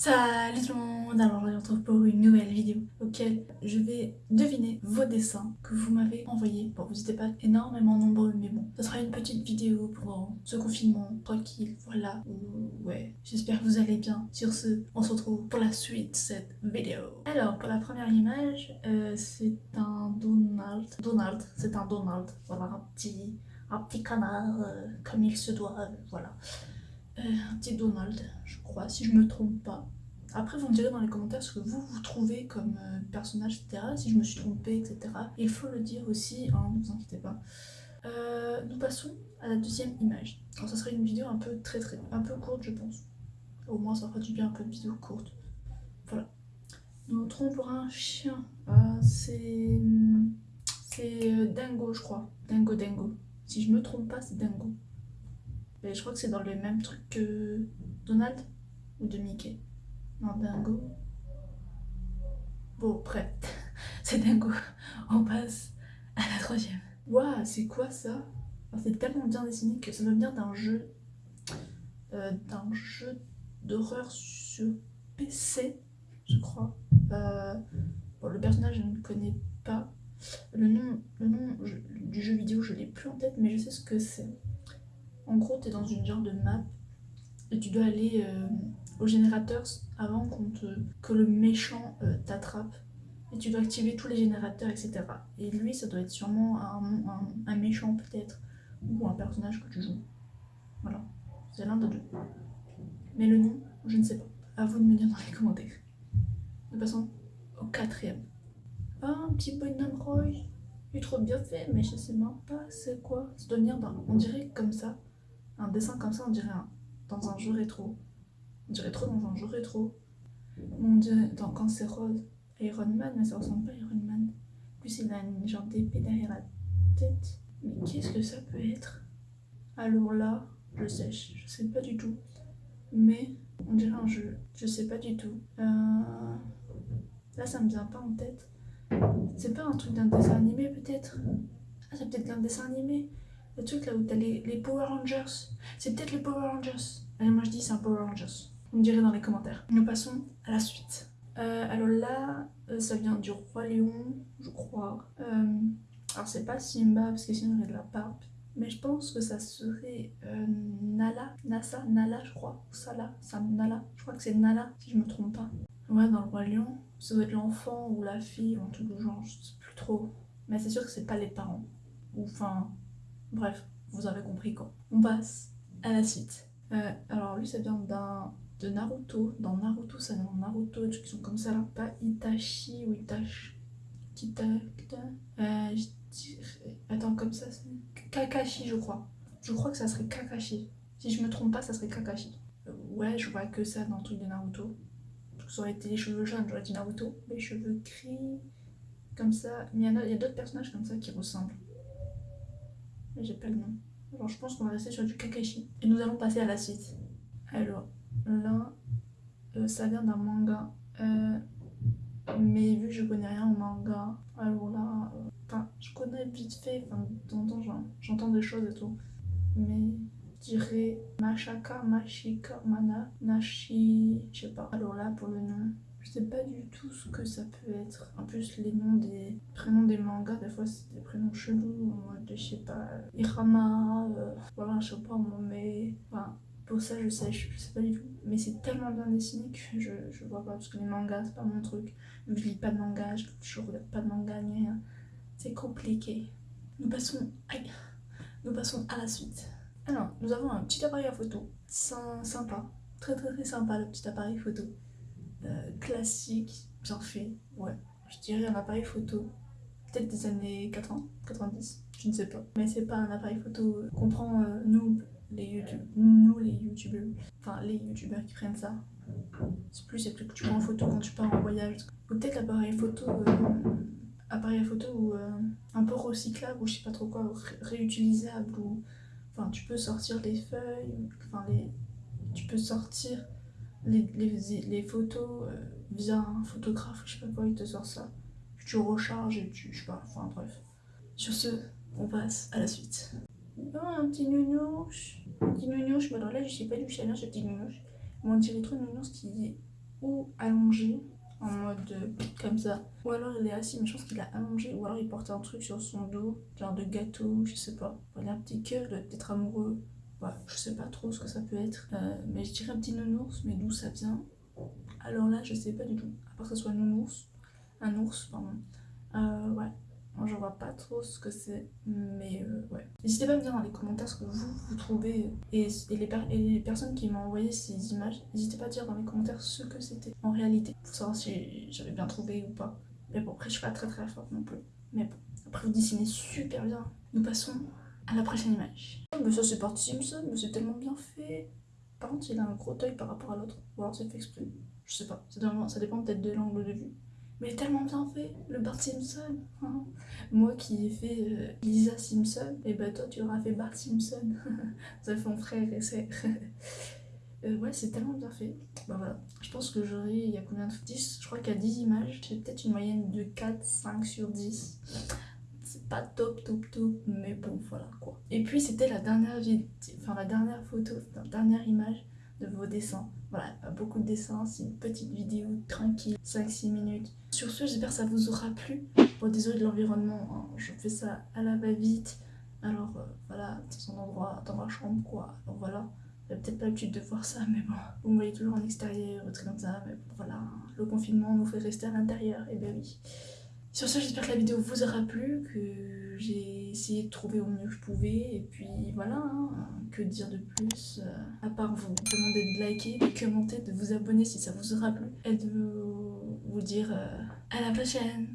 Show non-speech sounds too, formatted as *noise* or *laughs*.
Salut tout le monde, alors je vous retrouve pour une nouvelle vidéo auquel je vais deviner vos dessins que vous m'avez envoyés. Bon, vous n'étiez pas énormément nombreux, mais bon, ça sera une petite vidéo pour ce confinement tranquille, voilà. Ouais, j'espère que vous allez bien. Sur ce, on se retrouve pour la suite de cette vidéo. Alors, pour la première image, euh, c'est un Donald. Donald, c'est un Donald, voilà, un petit, un petit canard, euh, comme il se doit, voilà. Euh, un petit Donald, je crois, si je me trompe pas. Après, vous me direz dans les commentaires ce que vous vous trouvez comme euh, personnage, etc. Si je me suis trompée, etc. Il faut le dire aussi, hein, ne vous inquiétez pas. Euh, nous passons à la deuxième image. Alors, ça serait une vidéo un peu très très, un courte, je pense. Au moins, ça fera du bien un peu de vidéo courte. Voilà. Nous trouvons pour un chien. c'est c'est Dingo, je crois. Dingo Dingo. Si je me trompe pas, c'est Dingo. Mais je crois que c'est dans le même truc que Donald ou de Mickey. Non, Dingo. Bon, prêt. *laughs* c'est Dingo. On passe à la troisième. Waouh, c'est quoi ça? C'est tellement bien dessiné que ça doit venir d'un jeu. Euh, d'un jeu d'horreur sur PC, je crois. Euh, bon, le personnage, je ne connais pas. Le nom, le nom du jeu vidéo, je l'ai plus en tête, mais je sais ce que c'est. En gros, tu es dans une genre de map et tu dois aller euh, au générateur avant que le méchant euh, t'attrape. Et tu dois activer tous les générateurs, etc. Et lui, ça doit être sûrement un, méchant peut-être, ou un personnage que tu joues. Voilà, c'est l'un des deux. Mais le nom, je ne sais pas. À vous de me dire dans les commentaires. Nous passons au quatrième. Un petit bonhomme Roy. Il est trop bien fait, mais je sais même pas c'est quoi. Ça doit venir d'un... On dirait comme ça. Un dessin comme ça, on dirait dans un jeu rétro. On dirait trop dans un jeu rétro. Mon dieu, dans, quand c'est rose, Iron Man, mais ça ressemble pas à Iron Man. En plus, il a une genre d'épée derrière la tête. Mais qu'est-ce que ça peut être? Alors là, je sais, je sais pas du tout. Mais on dirait un jeu, je sais pas du tout. Euh, là, ça me vient pas en tête. C'est pas un truc d'un dessin animé peut-être? Ah, c'est peut-être un dessin animé le truc là où t'as les, Power Rangers. C'est peut-être les Power Rangers. Allez, moi je dis c'est un Power Rangers. Vous me direz dans les commentaires. Nous passons à la suite. Euh, alors là, euh, ça vient du Roi Lion, je crois. Euh, alors c'est pas Simba, parce que sinon il de la barbe. Mais je pense que ça serait Nala, Nasa, Nala je crois. Sala, Sam, Nala. Je crois que c'est Nala, si je me trompe pas. Ouais, dans le Roi Lion, ça doit être l'enfant ou la fille, ou un truc du genre, je sais plus trop. Mais c'est sûr que c'est pas les parents. Ou enfin, Bref, vous avez compris quoi. On passe à la suite. Euh, alors lui ça vient de Naruto. Dans Naruto, ça vient de Naruto, qui sont comme ça là. Pas Itachi ou Itachi. Kita. Euh, Attends, comme ça, c'est Kakashi, je crois. Je crois que ça serait Kakashi. Si je me trompe pas, ça serait Kakashi. Euh, ouais, je vois que ça dans le truc de Naruto. Ça aurait été les cheveux jaunes, j'aurais dit Naruto. Les cheveux gris, comme ça. Mais il y a d'autres personnages comme ça qui ressemblent j'ai pas le nom. Alors je pense qu'on va rester sur du Kakashi. Et nous allons passer à la suite. Alors là, euh, ça vient d'un manga. Euh, mais vu que je connais rien au manga, alors là, euh, enfin, je connais vite fait, enfin, j'entends des choses et tout. Mais je dirais Mashaka, Mashika, Mana, Nashi, je sais pas. Alors là, pour le nom, je sais pas du tout ce que ça peut être. En plus, les noms des prénoms des mangas, des fois, c'est des prénoms chelous, je sais pas, Irama, euh, voilà, je sais pas, mais. Enfin, pour ça, je sais, je, sais pas du tout. Mais c'est tellement bien dessiné que je, je vois pas, parce que les mangas, c'est pas mon truc. Je lis pas de manga, je, je regarde pas de manga ni rien. C'est compliqué. Nous passons. Aïe Nous passons à la suite. Alors, nous avons un petit appareil à photo. Sympa. Très très très sympa le petit appareil photo. Euh, classique, bien fait, ouais. Je dirais un appareil photo, peut-être des années 80, 90, je ne sais pas. Mais c'est pas un appareil photo qu'on prend, euh, nous, les YouTube, nous les youtubeurs, enfin les youtubeurs qui prennent ça. C'est plus, c'est plus que tu prends en photo quand tu pars en voyage. Ou peut-être l'appareil photo, euh, appareil photo ou un peu recyclable ou je sais pas trop quoi, réutilisable ou enfin tu peux sortir les feuilles, enfin les, tu peux sortir les, les, photos euh, via un photographe, je sais pas quoi, il te sort ça. Tu recharges et tu. Je sais pas, enfin bref. Sur ce, on passe à la suite. Oh, un petit nounouche. Un petit nounouche, mais alors là, je sais pas du chaleur, ce petit nounouche. Mais on dirait trop nounouche qui, ou allongé en mode comme ça. Ou alors il est assis, mais je pense qu'il a allongé. Ou alors il porte un truc sur son dos, genre de gâteau, je sais pas. Voilà, un petit cœur, doit être amoureux. Ouais, je sais pas trop ce que ça peut être. Euh, mais je dirais un petit nounours, mais d'où ça vient? Alors là, je sais pas du tout. À part que ce soit nounours. Un ours, pardon. Euh, ouais, moi, je vois pas trop ce que c'est, mais euh, ouais. N'hésitez pas à me dire dans les commentaires ce que vous, vous trouvez. Et, et, les, les, personnes qui m'ont envoyé ces images, n'hésitez pas à dire dans les commentaires ce que c'était en réalité. Pour savoir si j'avais bien trouvé ou pas. Mais bon, après, je suis pas très très forte non plus. Mais bon, après, vous dessinez super bien. Nous passons à la prochaine image. Mais ça, c'est parti Simpson, mais c'est tellement bien fait. Par contre, il a un gros œil par rapport à l'autre. Ou alors c'est fait exprès. Je sais pas. Ça dépend peut-être de l'angle de vue. Mais tellement bien fait, le Bart Simpson. *laughs* Moi qui ai fait euh, Lisa Simpson, et bah toi tu auras fait Bart Simpson. *laughs* Ça fait mon frère et sœur. *laughs* Euh, ouais, c'est tellement bien fait. Bah voilà. Je pense que j'aurai, il y a combien de 10 Je crois qu'il y a 10 images. J'ai peut-être une moyenne de 4, 5 sur 10. Pas top, top, top, mais bon, voilà quoi. Et puis c'était la dernière enfin la dernière photo, la dernière image de vos dessins. Voilà, pas beaucoup de dessins, c'est une petite vidéo tranquille, 5-6 minutes. Sur ce, j'espère que ça vous aura plu. Bon, désolé de l'environnement, hein, je fais ça à la va-vite. Alors euh, voilà, c'est son endroit dans ma chambre quoi. Alors voilà, j'avais peut-être pas l'habitude de voir ça, mais bon. Vous me voyez toujours en extérieur, très comme ça, mais voilà. Le confinement nous fait rester à l'intérieur, et ben oui. Sur ce, j'espère que la vidéo vous aura plu, que j'ai essayé de trouver au mieux que je pouvais, et puis voilà, hein, que dire de plus, euh, à part vous demander de liker, de commenter, de vous abonner si ça vous aura plu, et de vous dire euh, à la prochaine